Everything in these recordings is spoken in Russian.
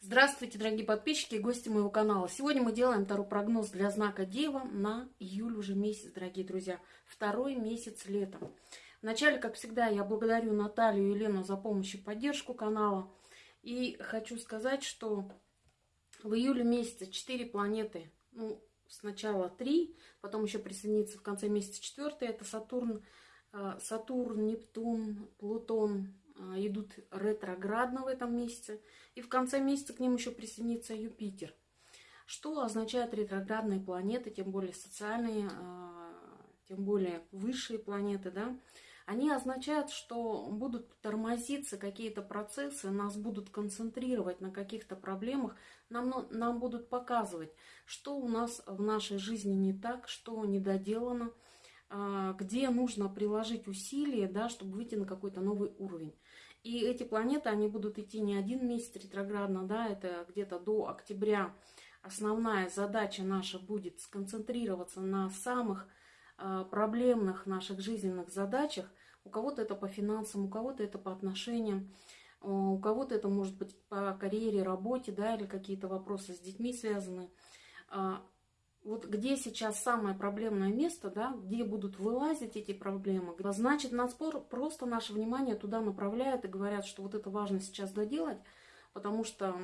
Здравствуйте, дорогие подписчики и гости моего канала. Сегодня мы делаем второй прогноз для знака Дева на июль уже месяц, дорогие друзья. Второй месяц лета. Вначале, как всегда, я благодарю Наталью и Елену за помощь и поддержку канала. И хочу сказать, что в июле месяце 4 планеты, ну, сначала 3, потом еще присоединится в конце месяца 4, это Сатурн, э, Сатурн, Нептун, Плутон, идут ретроградно в этом месяце. И в конце месяца к ним еще присоединится Юпитер. Что означает ретроградные планеты, тем более социальные, а, тем более высшие планеты, да? Они означают, что будут тормозиться какие-то процессы, нас будут концентрировать на каких-то проблемах, нам, нам будут показывать, что у нас в нашей жизни не так, что недоделано, а, где нужно приложить усилия, да, чтобы выйти на какой-то новый уровень. И эти планеты, они будут идти не один месяц ретроградно, да, это где-то до октября. Основная задача наша будет сконцентрироваться на самых э, проблемных наших жизненных задачах. У кого-то это по финансам, у кого-то это по отношениям, у кого-то это может быть по карьере, работе, да, или какие-то вопросы с детьми связаны. Вот где сейчас самое проблемное место, да, где будут вылазить эти проблемы, значит, нас просто наше внимание туда направляют и говорят, что вот это важно сейчас доделать, потому что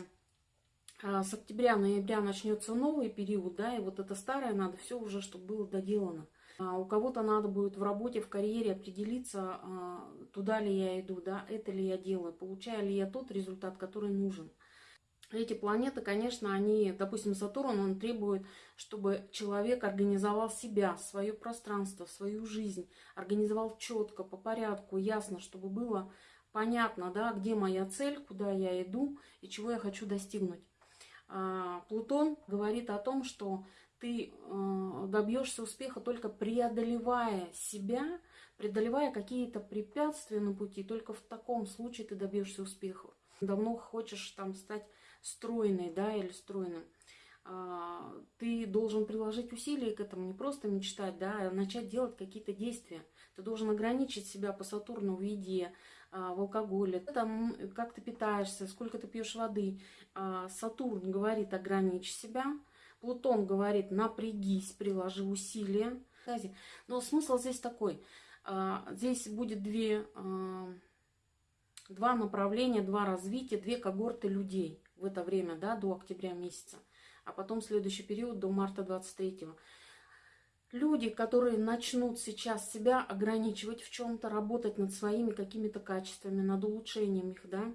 а, с октября-ноября начнется новый период, да, и вот это старое надо все уже, чтобы было доделано. А у кого-то надо будет в работе, в карьере определиться, а, туда ли я иду, да, это ли я делаю, получаю ли я тот результат, который нужен. Эти планеты, конечно, они, допустим, Сатурн, он требует, чтобы человек организовал себя, свое пространство, свою жизнь, организовал четко, по порядку, ясно, чтобы было понятно, да, где моя цель, куда я иду и чего я хочу достигнуть. А, Плутон говорит о том, что ты э, добьешься успеха только преодолевая себя, преодолевая какие-то препятствия на пути, только в таком случае ты добьешься успеха. Давно хочешь там стать стройной, да, или стройным, а, ты должен приложить усилия к этому, не просто мечтать, да, а начать делать какие-то действия. Ты должен ограничить себя по Сатурну в еде, а, в алкоголе, там, как ты питаешься, сколько ты пьешь воды. А, Сатурн говорит, ограничь себя. Плутон говорит, напрягись, приложи усилия. Но смысл здесь такой. Здесь будет две, два направления, два развития, две когорты людей в это время, да, до октября месяца, а потом следующий период до марта 23-го. Люди, которые начнут сейчас себя ограничивать в чем-то, работать над своими какими-то качествами, над улучшением их, да,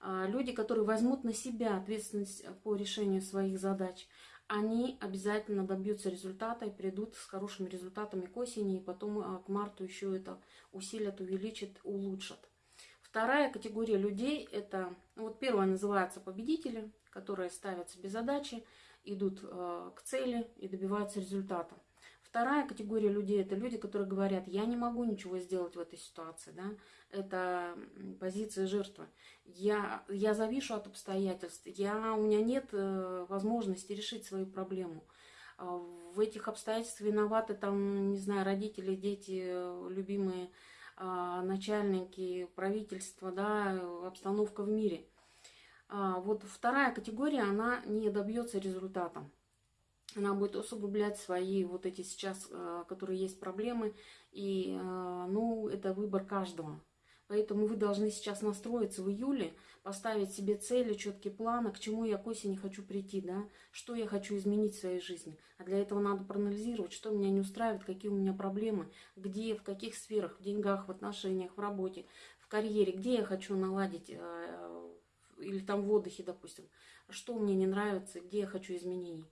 а, люди, которые возьмут на себя ответственность по решению своих задач, они обязательно добьются результата и придут с хорошими результатами к осени, и потом а, к марту еще это усилят, увеличат, улучшат. Вторая категория людей, это, вот первая называется победители, которые ставят себе задачи, идут э, к цели и добиваются результата. Вторая категория людей, это люди, которые говорят, я не могу ничего сделать в этой ситуации, да, это позиция жертвы. Я, я завишу от обстоятельств, я, у меня нет э, возможности решить свою проблему. А в этих обстоятельствах виноваты там, не знаю, родители, дети, э, любимые начальники, правительство, да, обстановка в мире. А, вот вторая категория, она не добьется результата. Она будет усугублять свои вот эти сейчас, а, которые есть проблемы. И, ну, это выбор каждого. Поэтому вы должны сейчас настроиться в июле, поставить себе цели, четкие планы, к чему я к осени хочу прийти, да, что я хочу изменить в своей жизни. А для этого надо проанализировать, что меня не устраивает, какие у меня проблемы, где, в каких сферах, в деньгах, в отношениях, в работе, в карьере, где я хочу наладить, э, или там в отдыхе, допустим, что мне не нравится, где я хочу изменений.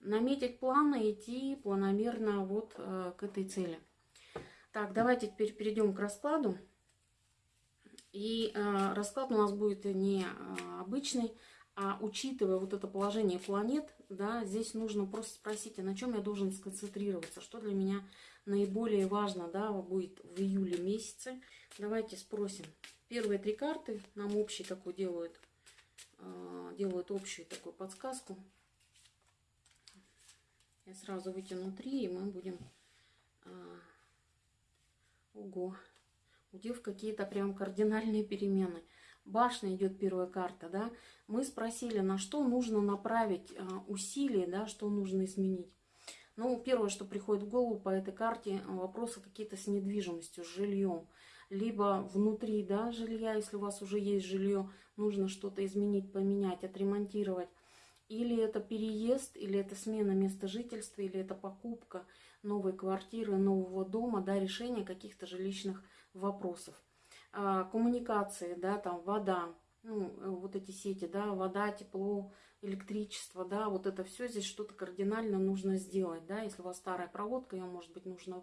Наметить планы, идти планомерно вот э, к этой цели. Так, давайте теперь перейдем к раскладу. И э, расклад у нас будет не э, обычный, а учитывая вот это положение планет, да, здесь нужно просто спросить, а на чем я должен сконцентрироваться, что для меня наиболее важно, да, будет в июле месяце. Давайте спросим. Первые три карты нам общий такой делают, э, делают общую такую подсказку. Я сразу вытяну три, и мы будем... Э, ого! У дев какие-то прям кардинальные перемены. башня идет первая карта, да, мы спросили, на что нужно направить а, усилия, да, что нужно изменить. Ну, первое, что приходит в голову по этой карте, вопросы какие-то с недвижимостью, с жильем. Либо внутри да, жилья, если у вас уже есть жилье, нужно что-то изменить, поменять, отремонтировать. Или это переезд, или это смена места жительства, или это покупка новой квартиры, нового дома, да, решение каких-то жилищных вопросов. А, коммуникации, да, там вода, ну, э, вот эти сети, да, вода, тепло, электричество, да, вот это все здесь что-то кардинально нужно сделать, да, если у вас старая проводка, ее, может быть, нужно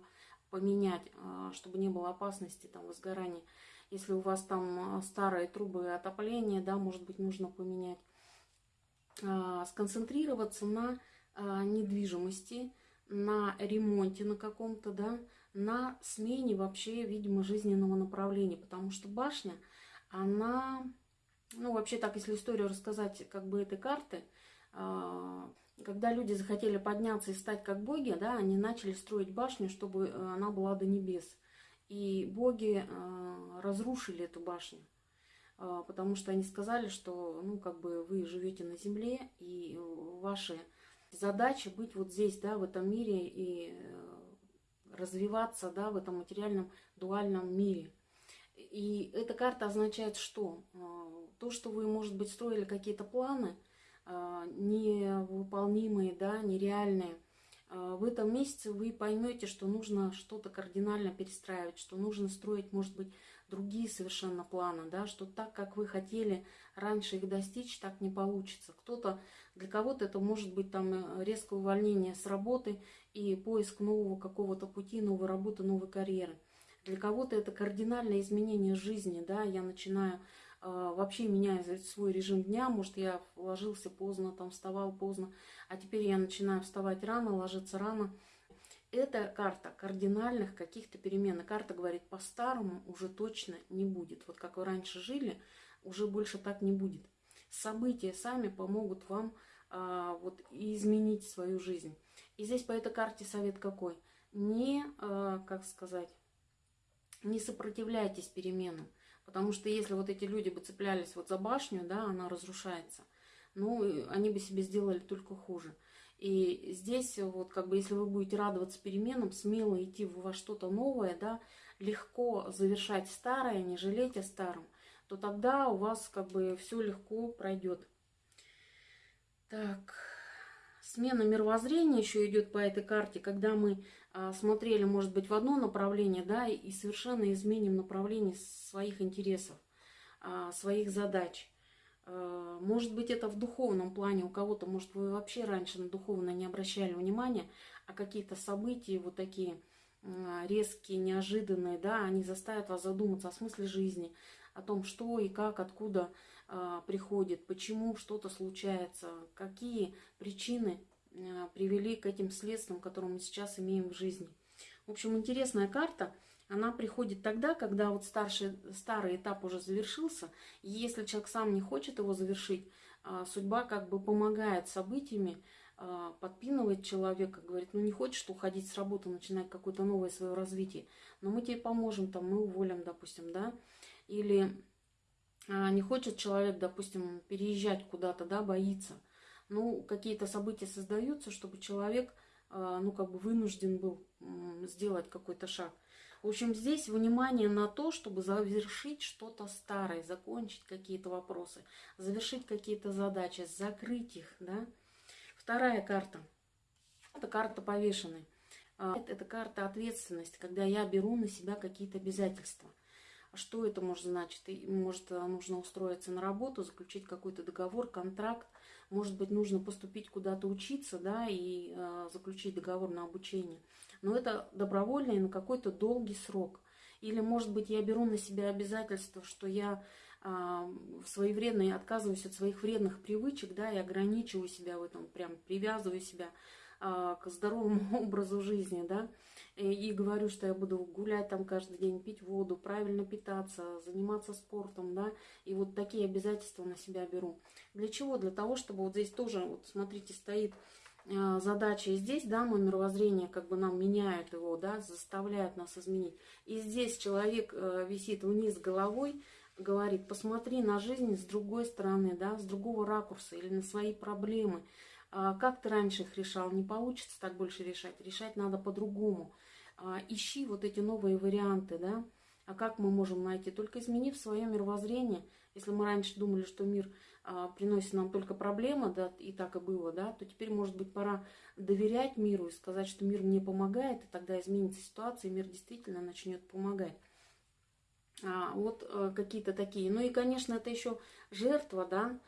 поменять, а, чтобы не было опасности там возгорания. Если у вас там а, старые трубы отопления, да, может быть, нужно поменять. Сконцентрироваться на недвижимости, на ремонте на каком-то, да, на смене вообще, видимо, жизненного направления, потому что башня, она, ну, вообще так, если историю рассказать, как бы этой карты, а, когда люди захотели подняться и стать как боги, да, они начали строить башню, чтобы э, она была до небес. И боги а, разрушили эту башню, а, потому что они сказали, что, ну, как бы вы живете на земле, и ваши задачи быть вот здесь, да, в этом мире, и э, развиваться да, в этом материальном дуальном мире. И эта карта означает что? А, то, что вы, может быть, строили какие-то планы а, невыполнимые, да, нереальные, в этом месяце вы поймете, что нужно что-то кардинально перестраивать, что нужно строить, может быть, другие совершенно планы, да, что так, как вы хотели раньше их достичь, так не получится. Кто-то, для кого-то это может быть там э, резкое увольнение с работы и поиск нового какого-то пути, новой работы, новой карьеры. Для кого-то это кардинальное изменение жизни, да, я начинаю э, вообще меняю свой режим дня, может, я ложился поздно, там вставал поздно, а теперь я начинаю вставать рано, ложиться рано, это карта кардинальных каких-то перемен. карта говорит, по-старому уже точно не будет. Вот как вы раньше жили, уже больше так не будет. События сами помогут вам а, вот изменить свою жизнь. И здесь по этой карте совет какой? Не, а, как сказать, не сопротивляйтесь переменам. Потому что если вот эти люди бы цеплялись вот за башню, да, она разрушается, ну, они бы себе сделали только хуже. И здесь вот как бы если вы будете радоваться переменам, смело идти во что-то новое, да, легко завершать старое, не жалеть о старом, то тогда у вас как бы все легко пройдет. Так, смена мировоззрения еще идет по этой карте, когда мы а, смотрели, может быть, в одно направление, да, и совершенно изменим направление своих интересов, а, своих задач. Э, может быть, это в духовном плане у кого-то, может, вы вообще раньше на духовное не обращали внимания, а какие-то события вот такие резкие, неожиданные, да, они заставят вас задуматься о смысле жизни, о том, что и как, откуда э, приходит, почему что-то случается, какие причины э, привели к этим следствиям, которые мы сейчас имеем в жизни. В общем, интересная карта – она приходит тогда, когда вот старший, старый этап уже завершился, и если человек сам не хочет его завершить, а, судьба как бы помогает событиями, а, подпинывает человека, говорит, ну не хочешь уходить с работы, начинать какое-то новое свое развитие, но мы тебе поможем, там, мы уволим, допустим, да, или а, не хочет человек, допустим, переезжать куда-то, да, боится, ну, какие-то события создаются, чтобы человек, ну, как бы вынужден был сделать какой-то шаг. В общем, здесь внимание на то, чтобы завершить что-то старое, закончить какие-то вопросы, завершить какие-то задачи, закрыть их. Да? Вторая карта. Это карта повешенной. А, это карта ответственности, когда я беру на себя какие-то обязательства. Что это может значить? Может, нужно устроиться на работу, заключить какой-то договор, контракт. Может быть, нужно поступить куда-то учиться, да, и э, заключить договор на обучение но это добровольно и на какой-то долгий срок. Или, может быть, я беру на себя обязательство, что я а, своевременно отказываюсь от своих вредных привычек, да, и ограничиваю себя в этом, прям привязываю себя а, к здоровому образу жизни, да, и, говорю, что я буду гулять там каждый день, пить воду, правильно питаться, заниматься спортом, да, и вот такие обязательства на себя беру. Для чего? Для того, чтобы вот здесь тоже, вот смотрите, стоит а, задача и здесь, да, мы мировоззрение как бы нам меняют его, да, заставляют нас изменить. И здесь человек э, висит вниз головой, говорит, посмотри на жизнь с другой стороны, да, с другого ракурса или на свои проблемы. А, как ты раньше их решал? Не получится так больше решать. Решать надо по-другому. А, ищи вот эти новые варианты, да. А как мы можем найти? Только изменив свое мировоззрение. Если мы раньше думали, что мир а, приносит нам только проблемы, да, и так и было, да, то теперь, может быть, пора доверять миру и сказать, что мир мне помогает, и тогда изменится ситуация, и мир действительно начнет помогать. А, вот а, какие-то такие. Ну и, конечно, это еще жертва, да,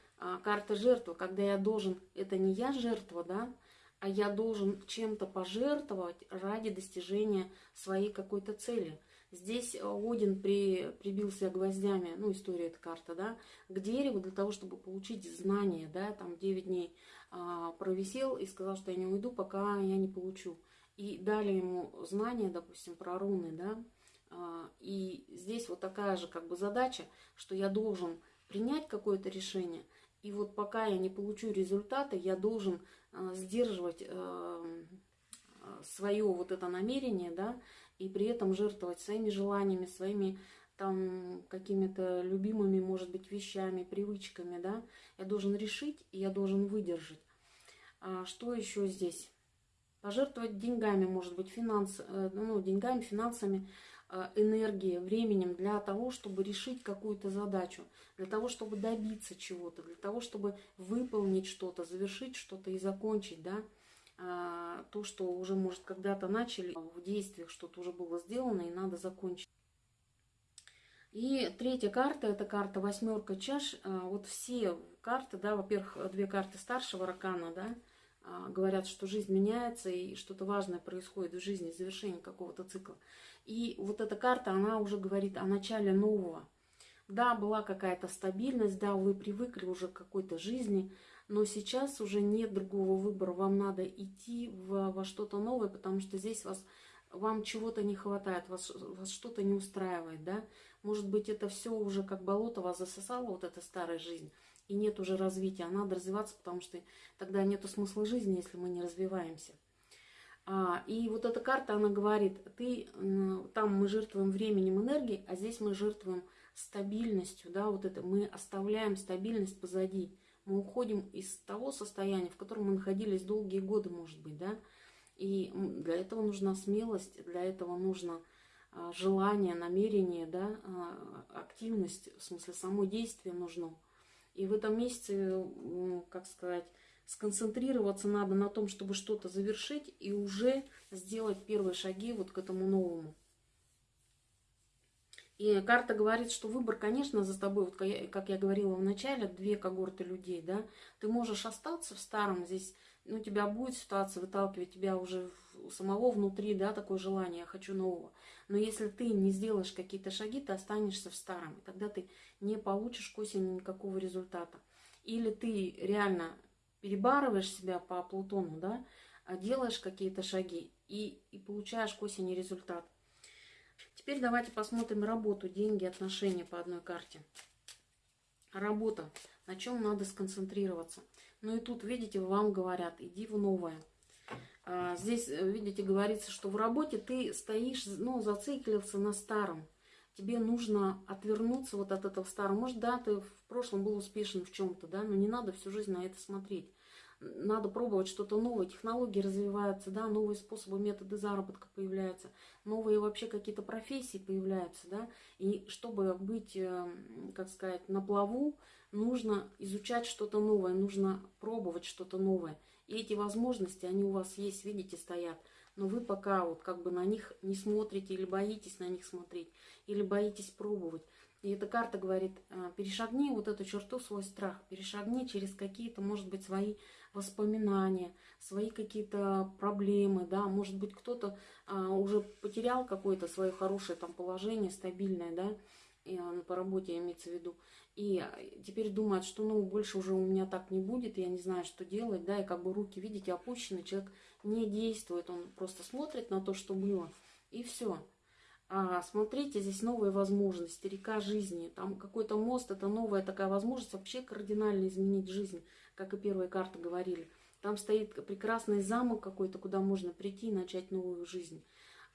карта жертвы, когда я должен, это не я жертва, да, а я должен чем-то пожертвовать ради достижения своей какой-то цели. Здесь э, Один при, прибился гвоздями, ну, история эта карта, да, к дереву для того, чтобы получить знания, да, там 9 дней а, провисел и сказал, что я не уйду, пока я не получу. И дали ему знания, допустим, про руны, да, а, и здесь вот такая же как бы задача, что я должен принять какое-то решение, и вот пока я не получу результаты, я должен а, сдерживать а, свое вот это намерение, да, и при этом жертвовать своими желаниями, своими там какими-то любимыми, может быть, вещами, привычками, да. Я должен решить, и я должен выдержать. А что еще здесь? Пожертвовать деньгами, может быть, финанс, э, ну, деньгами, финансами, э, энергией, временем для того, чтобы решить какую-то задачу, для того, чтобы добиться чего-то, для того, чтобы выполнить что-то, завершить что-то и закончить, да. А, то, что уже, может, когда-то начали в действиях, что-то уже было сделано и надо закончить. И третья карта, это карта восьмерка чаш. А, вот все карты, да, во-первых, две карты старшего ракана, да, а, говорят, что жизнь меняется и что-то важное происходит в жизни, завершение какого-то цикла. И вот эта карта, она уже говорит о начале нового. Да, была какая-то стабильность, да, вы привыкли уже к какой-то жизни, но сейчас уже нет другого выбора. Вам надо идти в, во что-то новое, потому что здесь вас, вам чего-то не хватает, вас, вас что-то не устраивает, да. Может быть, это все уже как болото вас засосало, вот эта старая жизнь, и нет уже развития. А надо развиваться, потому что тогда нету смысла жизни, если мы не развиваемся. А, и вот эта карта, она говорит, ты, там мы жертвуем временем, энергией, а здесь мы жертвуем стабильностью, да, вот это, мы оставляем стабильность позади мы уходим из того состояния, в котором мы находились долгие годы, может быть, да, и для этого нужна смелость, для этого нужно а, желание, намерение, да, а, активность, в смысле само действие нужно. И в этом месяце, как сказать, сконцентрироваться надо на том, чтобы что-то завершить и уже сделать первые шаги вот к этому новому. И карта говорит, что выбор, конечно, за тобой, вот как я говорила в начале, две когорты людей, да, ты можешь остаться в старом, здесь, ну, тебя будет ситуация выталкивать тебя уже у самого внутри, да, такое желание, я хочу нового. Но если ты не сделаешь какие-то шаги, ты останешься в старом, и тогда ты не получишь к осени никакого результата. Или ты реально перебарываешь себя по Плутону, да, а делаешь какие-то шаги и, и получаешь к осени результат. Теперь давайте посмотрим работу, деньги, отношения по одной карте. Работа. На чем надо сконцентрироваться. Ну и тут, видите, вам говорят, иди в новое. А, здесь, э, видите, говорится, что в работе ты стоишь, ну, зациклился на старом. Тебе нужно отвернуться вот от этого старого. Может, да, ты в прошлом был успешен в чем-то, да, но не надо всю жизнь на это смотреть надо пробовать что-то новое, технологии развиваются, да, новые способы, методы заработка появляются, новые вообще какие-то профессии появляются, да, и чтобы быть, э, как сказать, на плаву, нужно изучать что-то новое, нужно пробовать что-то новое. И эти возможности, они у вас есть, видите, стоят, но вы пока вот как бы на них не смотрите или боитесь на них смотреть, или боитесь пробовать. И эта карта говорит, «А, перешагни вот эту черту, свой страх, перешагни через какие-то, может быть, свои воспоминания, свои какие-то проблемы, да, может быть, кто-то а, уже потерял какое-то свое хорошее там положение, стабильное, да, и, а, по работе имеется в виду, и теперь думает, что, ну, больше уже у меня так не будет, я не знаю, что делать, да, и как бы руки, видите, опущены, человек не действует, он просто смотрит на то, что было, и все. А, смотрите, здесь новые возможности, река жизни. Там какой-то мост, это новая такая возможность вообще кардинально изменить жизнь, как и первые карты говорили. Там стоит прекрасный замок какой-то, куда можно прийти и начать новую жизнь.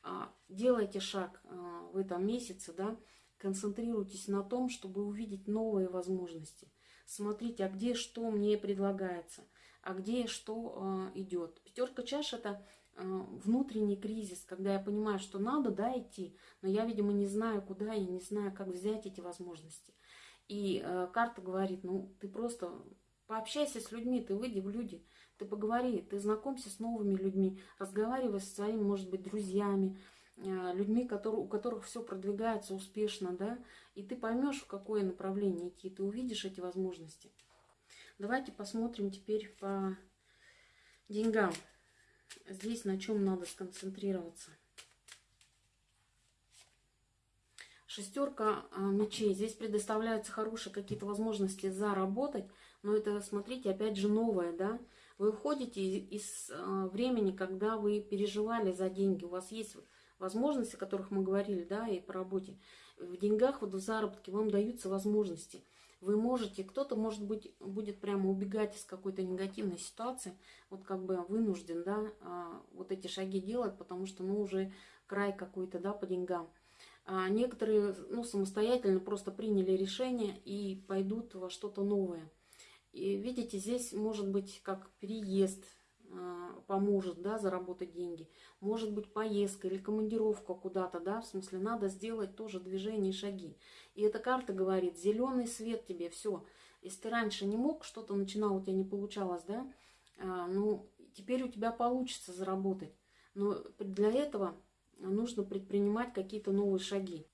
А, делайте шаг а, в этом месяце, да, концентрируйтесь на том, чтобы увидеть новые возможности. Смотрите, а где что мне предлагается, а где что идет. Пятерка чаш это внутренний кризис, когда я понимаю, что надо, да, идти, но я, видимо, не знаю, куда, я не знаю, как взять эти возможности. И э, карта говорит, ну, ты просто пообщайся с людьми, ты выйди в люди, ты поговори, ты знакомься с новыми людьми, разговаривай со своими, может быть, друзьями, э, людьми, которые, у которых все продвигается успешно, да, и ты поймешь, в какое направление идти, ты увидишь эти возможности. Давайте посмотрим теперь по деньгам. Здесь на чем надо сконцентрироваться. Шестерка а, мечей. Здесь предоставляются хорошие какие-то возможности заработать, но это, смотрите, опять же новое, да. Вы уходите из а, времени, когда вы переживали за деньги. У вас есть возможности, о которых мы говорили, да, и по работе. В деньгах, вот в заработке вам даются возможности. Вы можете, кто-то, может быть, будет прямо убегать из какой-то негативной ситуации, вот как бы вынужден, да, а, вот эти шаги делать, потому что, ну, уже край какой-то, да, по деньгам. А некоторые ну, самостоятельно просто приняли решение и пойдут во что-то новое. И видите, здесь может быть как переезд поможет да, заработать деньги. Может быть поездка или командировка куда-то, да, в смысле надо сделать тоже движение и шаги. И эта карта говорит, зеленый свет тебе, все. Если ты раньше не мог, что-то начинал, у тебя не получалось, да, э, ну, теперь у тебя получится заработать. Но для этого нужно предпринимать какие-то новые шаги.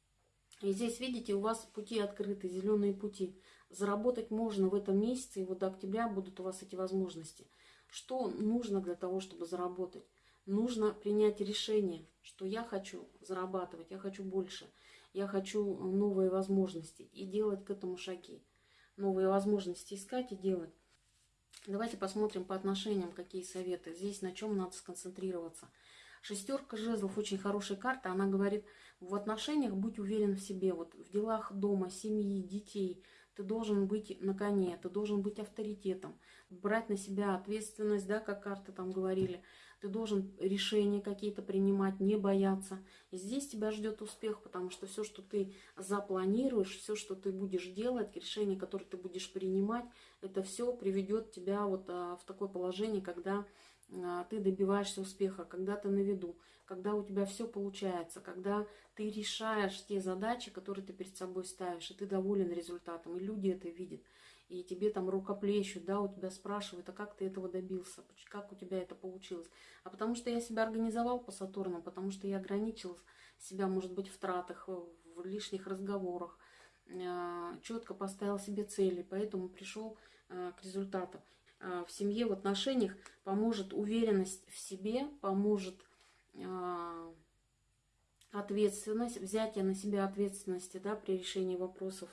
И здесь, видите, у вас пути открыты, зеленые пути. Заработать можно в этом месяце, и вот до октября будут у вас эти возможности. Что нужно для того, чтобы заработать? Нужно принять решение, что я хочу зарабатывать, я хочу больше, я хочу новые возможности и делать к этому шаги. Новые возможности искать и делать. Давайте посмотрим по отношениям, какие советы. Здесь на чем надо сконцентрироваться – Шестерка жезлов очень хорошая карта. Она говорит, в отношениях будь уверен в себе. Вот в делах дома, семьи, детей. Ты должен быть на коне, ты должен быть авторитетом. Брать на себя ответственность, да, как карты там говорили. Ты должен решения какие-то принимать, не бояться. И здесь тебя ждет успех, потому что все, что ты запланируешь, все, что ты будешь делать, решения, которые ты будешь принимать, это все приведет тебя вот а, в такое положение, когда ты добиваешься успеха, когда ты на виду, когда у тебя все получается, когда ты решаешь те задачи, которые ты перед собой ставишь, и ты доволен результатом, и люди это видят, и тебе там рукоплещут, да, у тебя спрашивают, а как ты этого добился, как у тебя это получилось. А потому что я себя организовал по Сатурну, потому что я ограничил себя, может быть, в тратах, в лишних разговорах, а, четко поставил себе цели, поэтому пришел а, к результату. А, в семье, в отношениях поможет уверенность в себе, поможет а, ответственность, взятие на себя ответственности да, при решении вопросов.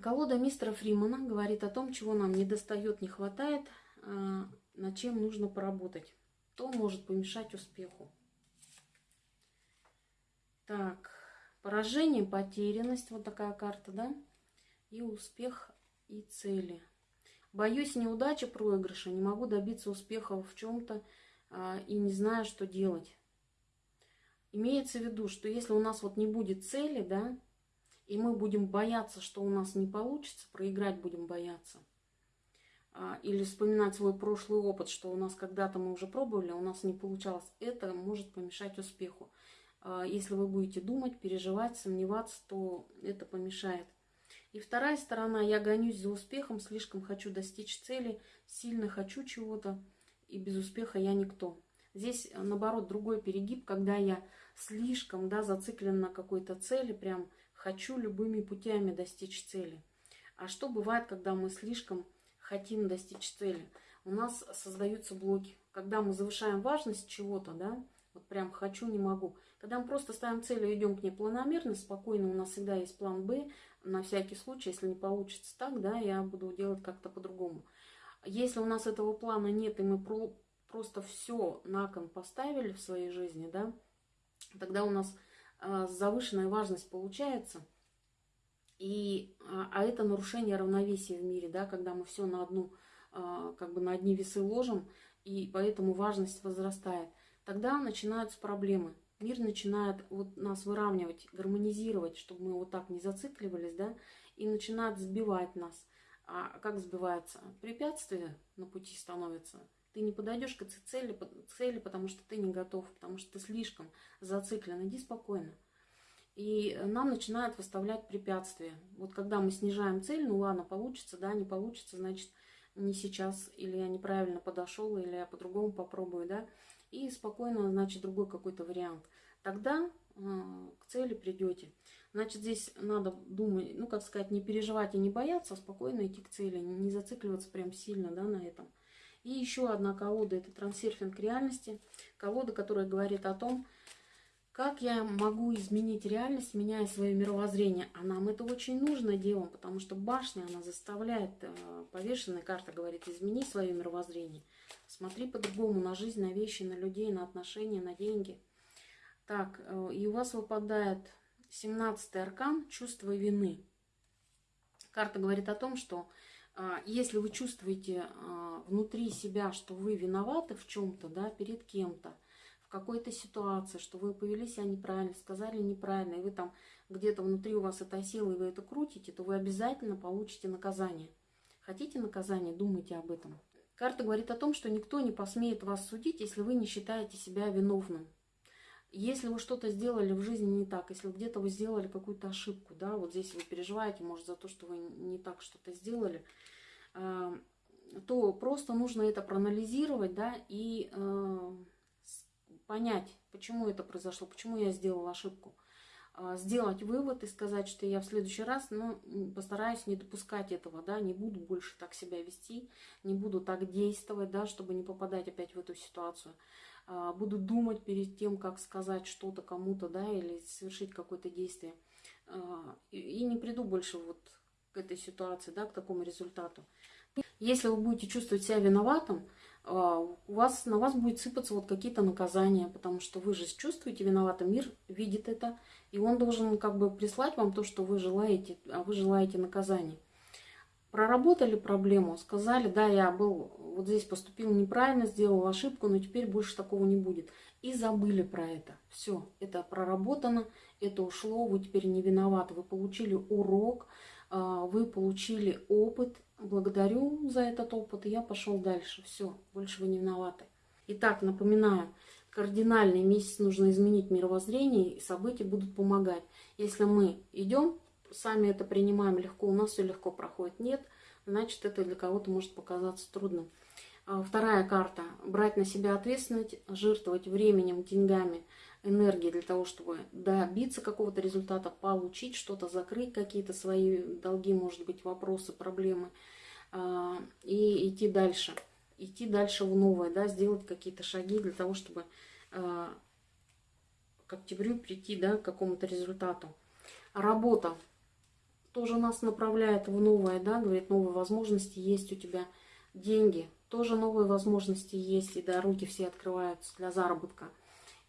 Колода мистера Фримана говорит о том, чего нам не достает, не хватает, а, над чем нужно поработать. То может помешать успеху. Так, поражение, потерянность, вот такая карта, да, и успех и цели. Боюсь неудачи, проигрыша, не могу добиться успеха в чем-то а, и не знаю, что делать. Имеется в виду, что если у нас вот не будет цели, да, и мы будем бояться, что у нас не получится, проиграть будем бояться, а, или вспоминать свой прошлый опыт, что у нас когда-то мы уже пробовали, а у нас не получалось, это может помешать успеху. А, если вы будете думать, переживать, сомневаться, то это помешает. И вторая сторона, я гонюсь за успехом, слишком хочу достичь цели, сильно хочу чего-то, и без успеха я никто. Здесь, э, наоборот, другой перегиб, когда я слишком да, зациклен на какой-то цели, прям хочу любыми путями достичь цели. А что бывает, когда мы слишком хотим достичь цели? У нас создаются блоки. Когда мы завышаем важность чего-то, да, вот прям хочу, не могу. Когда мы просто ставим цель и идем к ней планомерно, спокойно, у нас всегда есть план Б, на всякий случай, если не получится так, да, я буду делать как-то по-другому. Если у нас этого плана нет, и мы про просто все на кон поставили в своей жизни, да, тогда у нас э, завышенная важность получается, и, а, а это нарушение равновесия в мире, да, когда мы все на одну, э, как бы на одни весы ложим, и поэтому важность возрастает. Тогда начинаются проблемы. Мир начинает вот нас выравнивать, гармонизировать, чтобы мы вот так не зацикливались, да, и начинает сбивать нас. А как сбивается? Препятствия на пути становятся. Ты не подойдешь к цели, цели, потому что ты не готов, потому что ты слишком зациклен. Иди спокойно. И нам начинают выставлять препятствия. Вот когда мы снижаем цель, ну ладно, получится, да, не получится, значит, не сейчас, или я неправильно подошел, или я по-другому попробую, да, и спокойно, значит, другой какой-то вариант. Тогда к цели придете. Значит, здесь надо думать, ну, как сказать, не переживать и не бояться, а спокойно идти к цели, не зацикливаться прям сильно, да, на этом. И еще одна колода – это трансерфинг реальности. Колода, которая говорит о том, как я могу изменить реальность, меняя свое мировоззрение? А нам это очень нужно делом, потому что башня, она заставляет, э, повешенная карта говорит, измени свое мировоззрение. Смотри по-другому на жизнь, на вещи, на людей, на отношения, на деньги. Так, э, и у вас выпадает 17 аркан «Чувство вины». Карта говорит о том, что э, если вы чувствуете внутри себя, что вы виноваты в чем-то, да, перед кем-то, какой-то ситуации, что вы повели себя неправильно, сказали неправильно, и вы там где-то внутри у вас это сила, и вы это крутите, то вы обязательно получите наказание. Хотите наказание, думайте об этом. Карта говорит о том, что никто не посмеет вас судить, если вы не считаете себя виновным. Если вы что-то сделали в жизни не так, если где-то вы сделали какую-то ошибку, да, вот здесь вы переживаете, может, за то, что вы не так что-то сделали, э, то просто нужно это проанализировать, да, и э, понять, почему это произошло, почему я сделала ошибку. А, сделать вывод и сказать, что я в следующий раз ну, постараюсь не допускать этого, да, не буду больше так себя вести, не буду так действовать, да, чтобы не попадать опять в эту ситуацию. А, буду думать перед тем, как сказать что-то кому-то, да, или совершить какое-то действие. А, и не приду больше вот к этой ситуации, да, к такому результату. Если вы будете чувствовать себя виноватым, а, у вас, на вас будет сыпаться вот какие-то наказания, потому что вы же чувствуете виноватым, мир видит это, и он должен как бы прислать вам то, что вы желаете, а вы желаете наказания. Проработали проблему, сказали, да, я был вот здесь поступил неправильно, сделал ошибку, но теперь больше такого не будет. И забыли про это. Все, это проработано, это ушло, вы теперь не виноваты. Вы получили урок, а, вы получили опыт, благодарю за этот опыт, и я пошел дальше. Все, больше вы не виноваты. Итак, напоминаю, кардинальный месяц нужно изменить мировоззрение, и события будут помогать. Если мы идем, сами это принимаем легко, у нас все легко проходит. Нет, значит, это для кого-то может показаться трудным. А, вторая карта. Брать на себя ответственность, жертвовать временем, деньгами, энергией для того, чтобы добиться какого-то результата, получить что-то, закрыть какие-то свои долги, может быть, вопросы, проблемы – а, и идти дальше. Идти дальше в новое, да, сделать какие-то шаги для того, чтобы а, к октябрю прийти да, к какому-то результату. Работа тоже нас направляет в новое, да, говорит, новые возможности есть у тебя, деньги, тоже новые возможности есть, и дороги все открываются для заработка.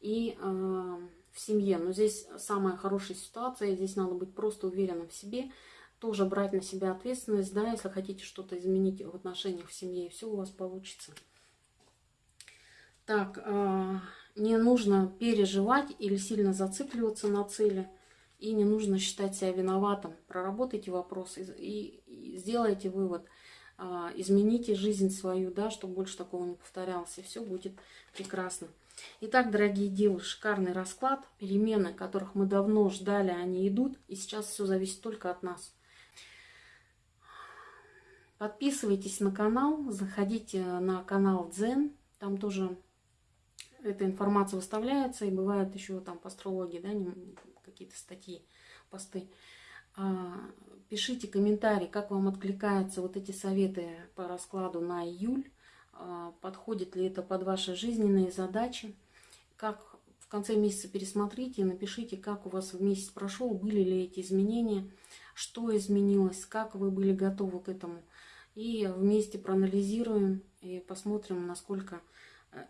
И э, в семье, но здесь самая хорошая ситуация, здесь надо быть просто уверенным в себе, тоже брать на себя ответственность, да, если хотите что-то изменить в отношениях в семье, все у вас получится. Так, э, не нужно переживать или сильно зацикливаться на цели, и не нужно считать себя виноватым. Проработайте вопрос и, и, и сделайте вывод. Э, измените жизнь свою, да, чтобы больше такого не повторялось, и все будет прекрасно. Итак, дорогие девы, шикарный расклад. Перемены, которых мы давно ждали, они идут. И сейчас все зависит только от нас. Подписывайтесь на канал, заходите на канал Дзен, там тоже эта информация выставляется, и бывают еще там по астрологии, да, какие-то статьи, посты. А, пишите комментарии, как вам откликаются вот эти советы по раскладу на июль, а, подходит ли это под ваши жизненные задачи, как в конце месяца пересмотрите напишите, как у вас в месяц прошел, были ли эти изменения, что изменилось, как вы были готовы к этому. И вместе проанализируем и посмотрим, насколько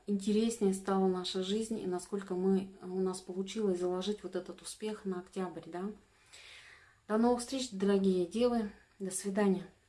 интереснее стала наша жизнь и насколько мы, у нас получилось заложить вот этот успех на октябрь. Да? До новых встреч, дорогие девы. До свидания.